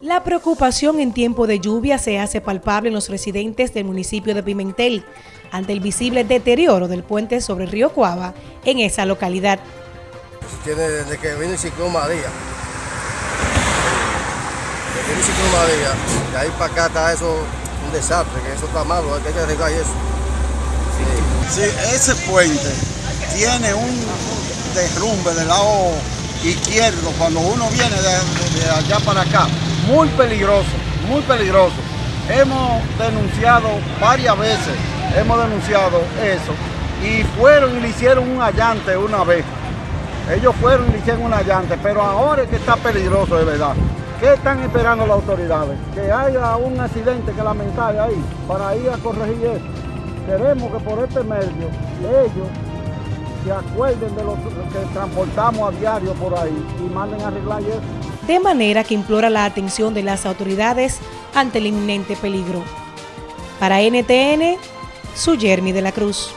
La preocupación en tiempo de lluvia se hace palpable en los residentes del municipio de Pimentel ante el visible deterioro del puente sobre el río Cuava en esa localidad. Tiene desde que vino el ciclón María. Desde que vino el ciclón María, de ahí para acá está eso un desastre, que eso está malo, hay que arreglar eso. Sí. sí, ese puente tiene un derrumbe del lado izquierdo cuando uno viene de, de allá para acá muy peligroso, muy peligroso. Hemos denunciado varias veces, hemos denunciado eso y fueron y le hicieron un allante una vez. Ellos fueron y le hicieron un allante, pero ahora es que está peligroso de verdad. ¿Qué están esperando las autoridades? Que haya un accidente que lamentar ahí para ir a corregir eso. Queremos que por este medio ellos se acuerden de lo que transportamos a diario por ahí y manden a arreglar eso de manera que implora la atención de las autoridades ante el inminente peligro. Para NTN, su Jeremy de la Cruz.